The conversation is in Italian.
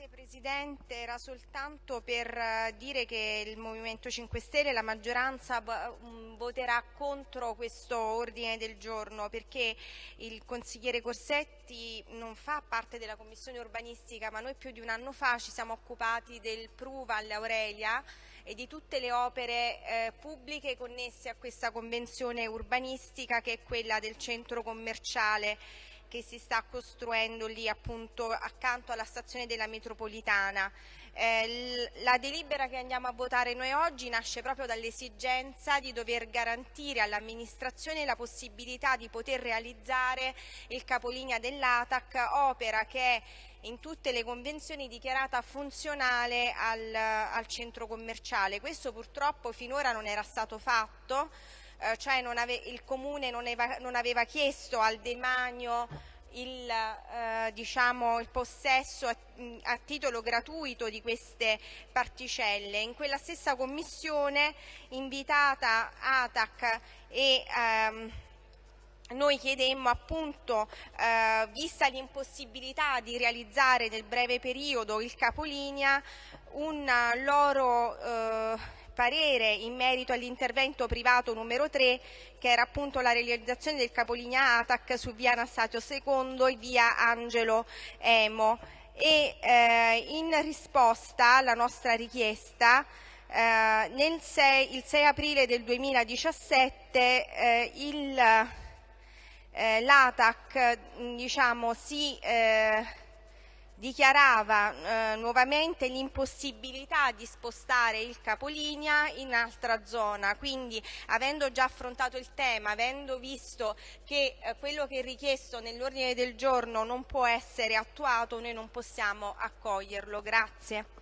Grazie Presidente, era soltanto per eh, dire che il Movimento 5 Stelle, la maggioranza mm, voterà contro questo ordine del giorno perché il consigliere Corsetti non fa parte della Commissione urbanistica ma noi più di un anno fa ci siamo occupati del PRU Valle Aurelia e di tutte le opere eh, pubbliche connesse a questa convenzione urbanistica che è quella del centro commerciale che si sta costruendo lì appunto accanto alla stazione della metropolitana. Eh, la delibera che andiamo a votare noi oggi nasce proprio dall'esigenza di dover garantire all'amministrazione la possibilità di poter realizzare il capolinea dell'ATAC, opera che è in tutte le convenzioni dichiarata funzionale al, al centro commerciale. Questo purtroppo finora non era stato fatto eh, cioè il Comune non aveva, non aveva, chiesto al demanio il, eh, diciamo, il possesso a, a, titolo gratuito di queste particelle. In quella stessa commissione invitata ATAC e ehm, noi chiedemmo appunto, eh, vista l'impossibilità di realizzare nel breve periodo il capolinea, un loro eh, parere in merito all'intervento privato numero 3 che era appunto la realizzazione del capolinea ATAC su via Anastasio II e via Angelo Emo. E eh, in risposta alla nostra richiesta eh, 6, il 6 aprile del 2017 eh, eh, l'ATAC diciamo, si eh, dichiarava eh, nuovamente l'impossibilità di spostare il capolinea in altra zona, quindi avendo già affrontato il tema, avendo visto che eh, quello che è richiesto nell'ordine del giorno non può essere attuato, noi non possiamo accoglierlo. Grazie.